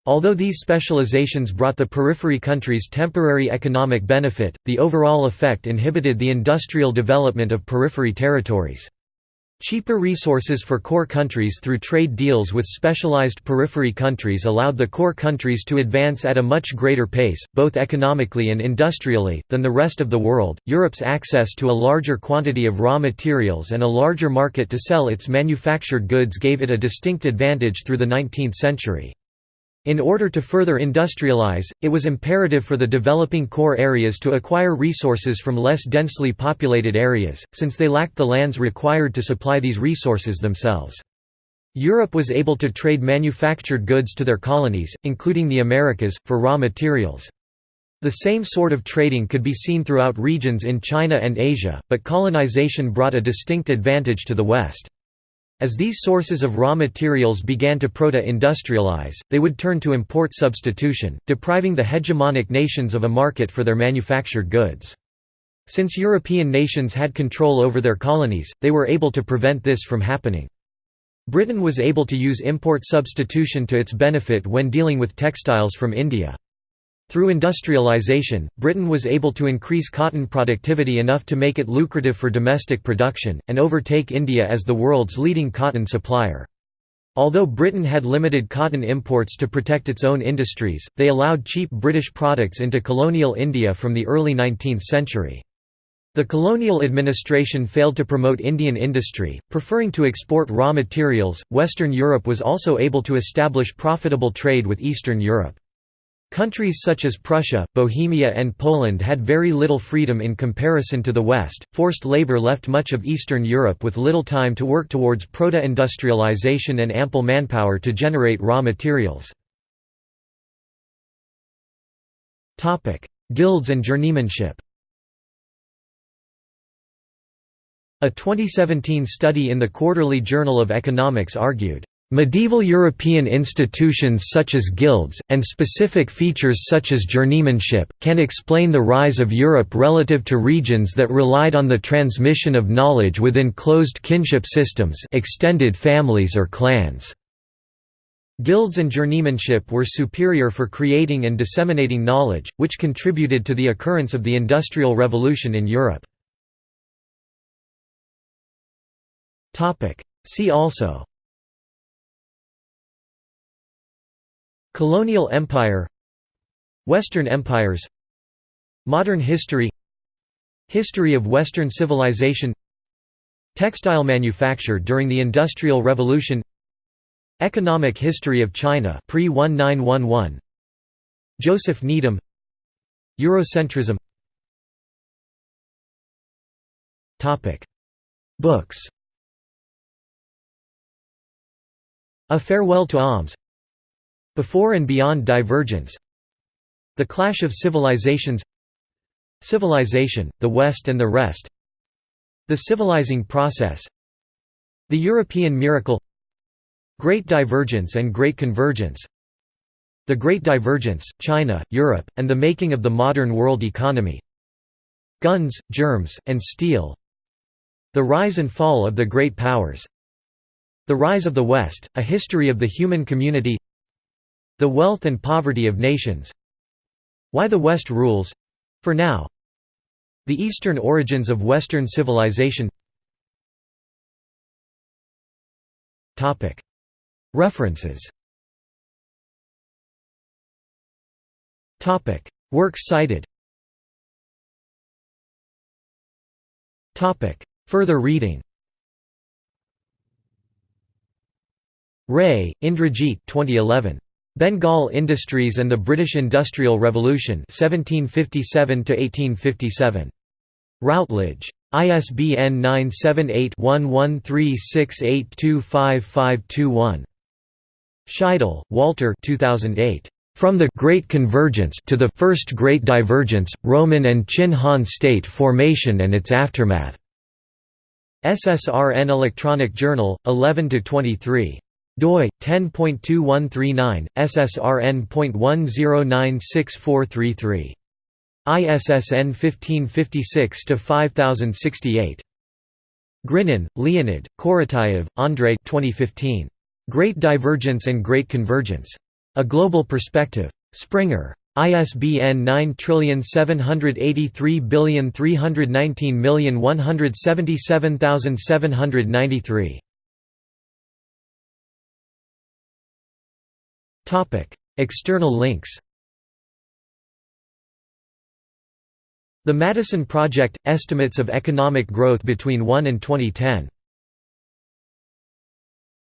Although these specializations brought the periphery countries temporary economic benefit, the overall effect inhibited the industrial development of periphery territories. Cheaper resources for core countries through trade deals with specialized periphery countries allowed the core countries to advance at a much greater pace, both economically and industrially, than the rest of the world. Europe's access to a larger quantity of raw materials and a larger market to sell its manufactured goods gave it a distinct advantage through the 19th century. In order to further industrialize, it was imperative for the developing core areas to acquire resources from less densely populated areas, since they lacked the lands required to supply these resources themselves. Europe was able to trade manufactured goods to their colonies, including the Americas, for raw materials. The same sort of trading could be seen throughout regions in China and Asia, but colonization brought a distinct advantage to the West. As these sources of raw materials began to proto-industrialize, they would turn to import substitution, depriving the hegemonic nations of a market for their manufactured goods. Since European nations had control over their colonies, they were able to prevent this from happening. Britain was able to use import substitution to its benefit when dealing with textiles from India. Through industrialization, Britain was able to increase cotton productivity enough to make it lucrative for domestic production, and overtake India as the world's leading cotton supplier. Although Britain had limited cotton imports to protect its own industries, they allowed cheap British products into colonial India from the early 19th century. The colonial administration failed to promote Indian industry, preferring to export raw materials. Western Europe was also able to establish profitable trade with Eastern Europe. Countries such as Prussia, Bohemia, and Poland had very little freedom in comparison to the West. Forced labor left much of Eastern Europe with little time to work towards proto industrialization and ample manpower to generate raw materials. Topic: Guilds and journeymanship A 2017 study in the Quarterly Journal of Economics argued, Medieval European institutions such as guilds, and specific features such as journeymanship, can explain the rise of Europe relative to regions that relied on the transmission of knowledge within closed kinship systems extended families or clans. Guilds and journeymanship were superior for creating and disseminating knowledge, which contributed to the occurrence of the Industrial Revolution in Europe. See also Colonial Empire Western Empires Modern history History of Western civilization Textile manufacture during the Industrial Revolution Economic history of China pre-1911 Joseph Needham Eurocentrism. Topic. Books. A Farewell to Alms Before and Beyond Divergence. The Clash of Civilizations. Civilization, the West and the Rest. The Civilizing Process. The European Miracle. Great Divergence and Great Convergence. The Great Divergence, China, Europe, and the Making of the Modern World Economy. Guns, Germs, and Steel. The Rise and Fall of the Great Powers. The Rise of the West, A History of the Human Community The Wealth and Poverty of Nations. Why the West Rules — for now. The Eastern Origins of Western Civilization. References. Works cited. Further reading. Ray, Indrajit 2011. Bengal Industries and the British Industrial Revolution 1757 Routledge. ISBN 978-1136825521. Scheidel, Walter 2008. From the Great Convergence to the First Great Divergence, Roman and Qin Han State Formation and its Aftermath. SSRN Electronic Journal, 11–23 doi 10.2139 ssrn.10964333 ISSN 1556 to 5068 Grinin, Leonid, Korotayev, Andrei 2015 Great Divergence and Great Convergence. A Global Perspective. Springer. ISBN 9783319177793 External links The Madison Project – Estimates of Economic Growth between 1 and 2010